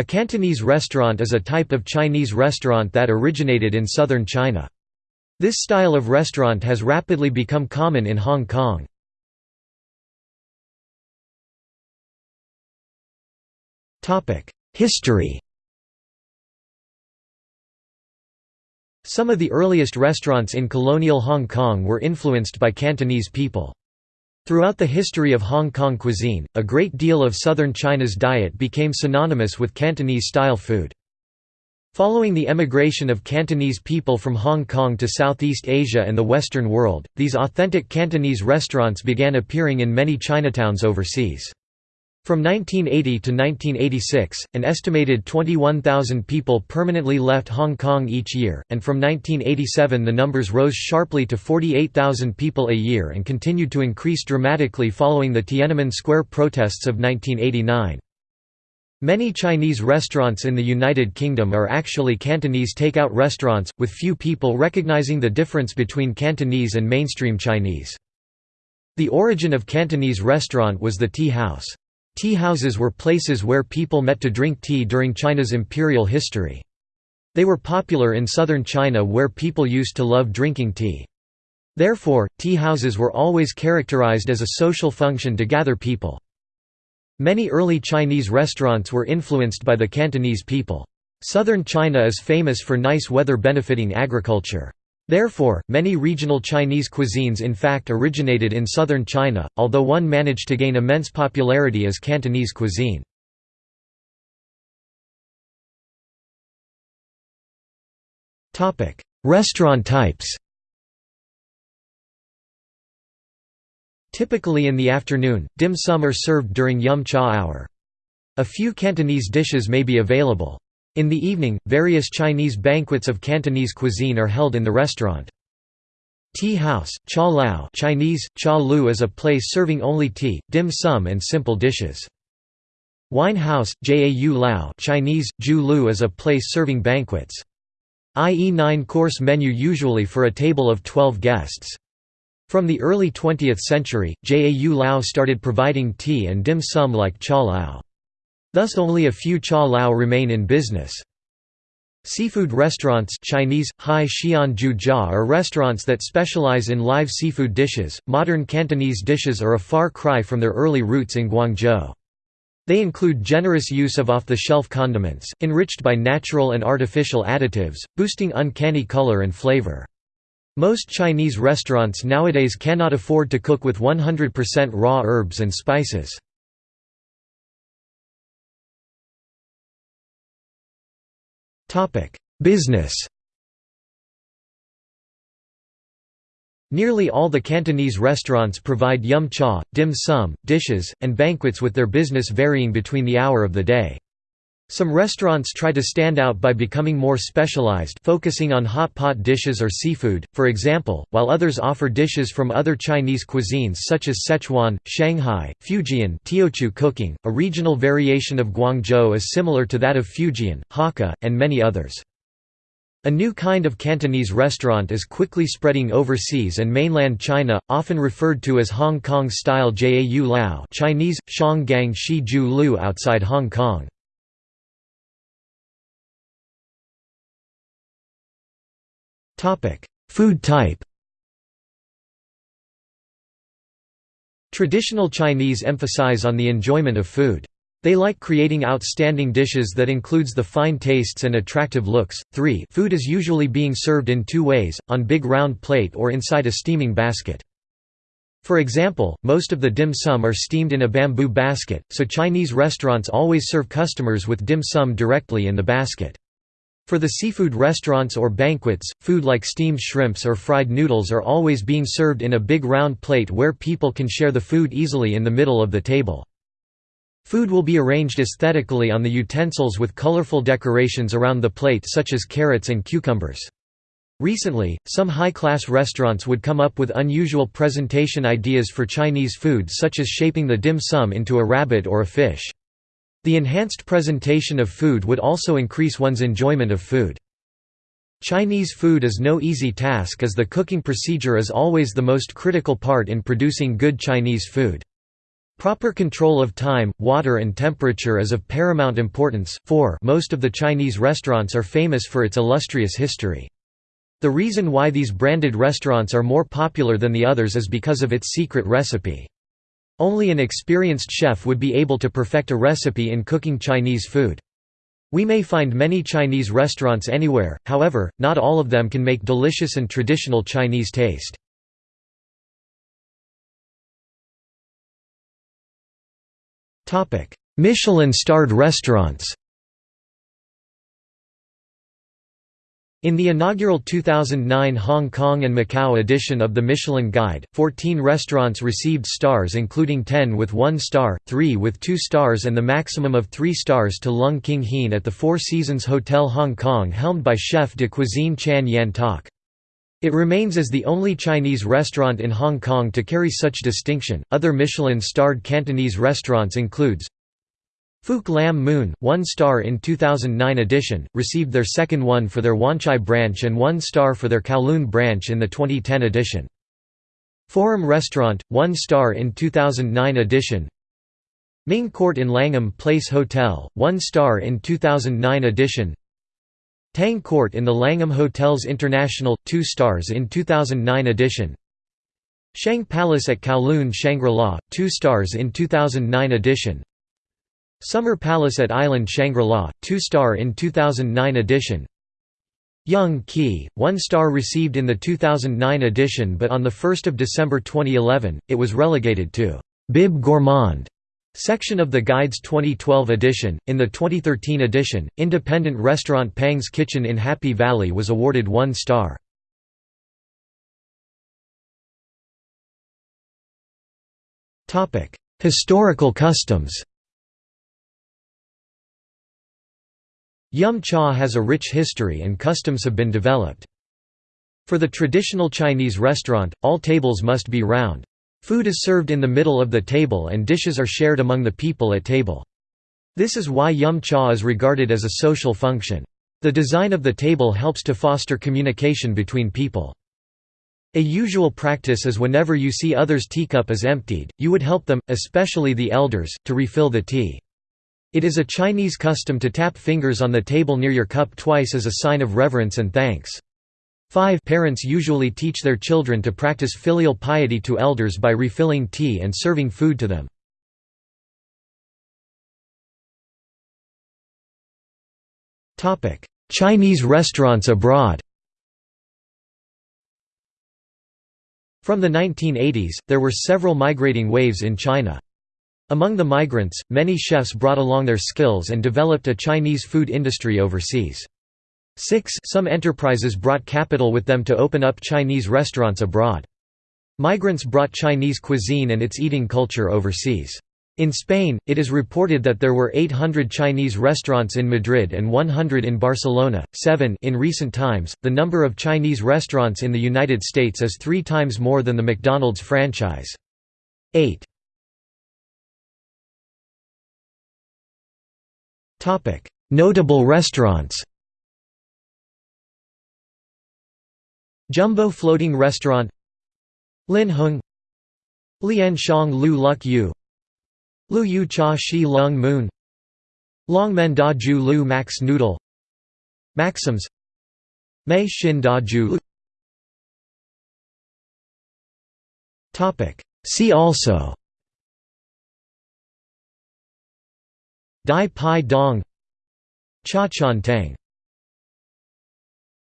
A Cantonese restaurant is a type of Chinese restaurant that originated in southern China. This style of restaurant has rapidly become common in Hong Kong. History Some of the earliest restaurants in colonial Hong Kong were influenced by Cantonese people. Throughout the history of Hong Kong cuisine, a great deal of southern China's diet became synonymous with Cantonese-style food. Following the emigration of Cantonese people from Hong Kong to Southeast Asia and the Western world, these authentic Cantonese restaurants began appearing in many Chinatowns overseas. From 1980 to 1986, an estimated 21,000 people permanently left Hong Kong each year, and from 1987 the numbers rose sharply to 48,000 people a year and continued to increase dramatically following the Tiananmen Square protests of 1989. Many Chinese restaurants in the United Kingdom are actually Cantonese takeout restaurants, with few people recognizing the difference between Cantonese and mainstream Chinese. The origin of Cantonese restaurant was the tea house. Tea houses were places where people met to drink tea during China's imperial history. They were popular in southern China where people used to love drinking tea. Therefore, tea houses were always characterized as a social function to gather people. Many early Chinese restaurants were influenced by the Cantonese people. Southern China is famous for nice weather benefiting agriculture. Therefore, many regional Chinese cuisines in fact originated in southern China, although one managed to gain immense popularity as Cantonese cuisine. Restaurant types Typically in the afternoon, dim sum are served during yum cha hour. A few Cantonese dishes may be available. In the evening, various Chinese banquets of Cantonese cuisine are held in the restaurant. Tea house, cha lao Chinese, cha lu is a place serving only tea, dim sum and simple dishes. Wine house, jau lao Chinese, ju lu is a place serving banquets. i.e. nine-course menu usually for a table of 12 guests. From the early 20th century, jau lao started providing tea and dim sum like cha lao. Thus only a few cha lao remain in business. Seafood restaurants Chinese, Hai Xian Ju Jia are restaurants that specialize in live seafood dishes. Modern Cantonese dishes are a far cry from their early roots in Guangzhou. They include generous use of off-the-shelf condiments, enriched by natural and artificial additives, boosting uncanny color and flavor. Most Chinese restaurants nowadays cannot afford to cook with 100% raw herbs and spices. Business Nearly all the Cantonese restaurants provide yum cha, dim sum, dishes, and banquets with their business varying between the hour of the day. Some restaurants try to stand out by becoming more specialized focusing on hot pot dishes or seafood, for example, while others offer dishes from other Chinese cuisines such as Sichuan, Shanghai, Fujian Teochew cooking. A regional variation of Guangzhou is similar to that of Fujian, Hakka, and many others. A new kind of Cantonese restaurant is quickly spreading overseas and mainland China, often referred to as Hong Kong-style Jau Lao Chinese, Shanggang Shi Ju Lu outside Hong Kong. Food type Traditional Chinese emphasize on the enjoyment of food. They like creating outstanding dishes that includes the fine tastes and attractive looks. 3 Food is usually being served in two ways, on big round plate or inside a steaming basket. For example, most of the dim sum are steamed in a bamboo basket, so Chinese restaurants always serve customers with dim sum directly in the basket. For the seafood restaurants or banquets, food like steamed shrimps or fried noodles are always being served in a big round plate where people can share the food easily in the middle of the table. Food will be arranged aesthetically on the utensils with colorful decorations around the plate such as carrots and cucumbers. Recently, some high-class restaurants would come up with unusual presentation ideas for Chinese food such as shaping the dim sum into a rabbit or a fish. The enhanced presentation of food would also increase one's enjoyment of food. Chinese food is no easy task as the cooking procedure is always the most critical part in producing good Chinese food. Proper control of time, water and temperature is of paramount importance, for most of the Chinese restaurants are famous for its illustrious history. The reason why these branded restaurants are more popular than the others is because of its secret recipe. Only an experienced chef would be able to perfect a recipe in cooking Chinese food. We may find many Chinese restaurants anywhere, however, not all of them can make delicious and traditional Chinese taste. Michelin-starred restaurants In the inaugural 2009 Hong Kong and Macau edition of the Michelin Guide, 14 restaurants received stars including 10 with 1 star, 3 with 2 stars and the maximum of 3 stars to Lung King Heen at the Four Seasons Hotel Hong Kong helmed by chef de cuisine Chan Yan Tak. It remains as the only Chinese restaurant in Hong Kong to carry such distinction. Other Michelin-starred Cantonese restaurants includes Fook Lam Moon, one star in 2009 edition, received their second one for their Wan Chai branch and one star for their Kowloon branch in the 2010 edition. Forum Restaurant, one star in 2009 edition. Ming Court in Langham Place Hotel, one star in 2009 edition. Tang Court in the Langham Hotels International, 2 stars in 2009 edition Shang Palace at Kowloon Shangri-La, 2 stars in 2009 edition Summer Palace at Island Shangri-La, 2 star in 2009 edition Yung Kee, 1 star received in the 2009 edition but on 1 December 2011, it was relegated to «Bib Gourmand» Section of the Guide's 2012 edition. In the 2013 edition, independent restaurant Pang's Kitchen in Happy Valley was awarded one star. Historical customs Yum cha has a rich history and customs have been developed. For the traditional Chinese restaurant, all tables must be round. Food is served in the middle of the table and dishes are shared among the people at table. This is why yum cha is regarded as a social function. The design of the table helps to foster communication between people. A usual practice is whenever you see others' teacup is emptied, you would help them, especially the elders, to refill the tea. It is a Chinese custom to tap fingers on the table near your cup twice as a sign of reverence and thanks. 5 Parents usually teach their children to practice filial piety to elders by refilling tea and serving food to them. Chinese restaurants abroad From the 1980s, there were several migrating waves in China. Among the migrants, many chefs brought along their skills and developed a Chinese food industry overseas. 6 Some enterprises brought capital with them to open up Chinese restaurants abroad. Migrants brought Chinese cuisine and its eating culture overseas. In Spain, it is reported that there were 800 Chinese restaurants in Madrid and 100 in Barcelona. 7 In recent times, the number of Chinese restaurants in the United States is three times more than the McDonald's franchise. 8 Notable restaurants Jumbo Floating Restaurant Lin Heung Lian Shang Lu Luk Yu Lu Yu Cha Shi Lung Moon Long Men Da Ju Lu Mak's Noodle Maxims Mei Shin Da Ju See also Dai Pai Dong Cha Chan Tang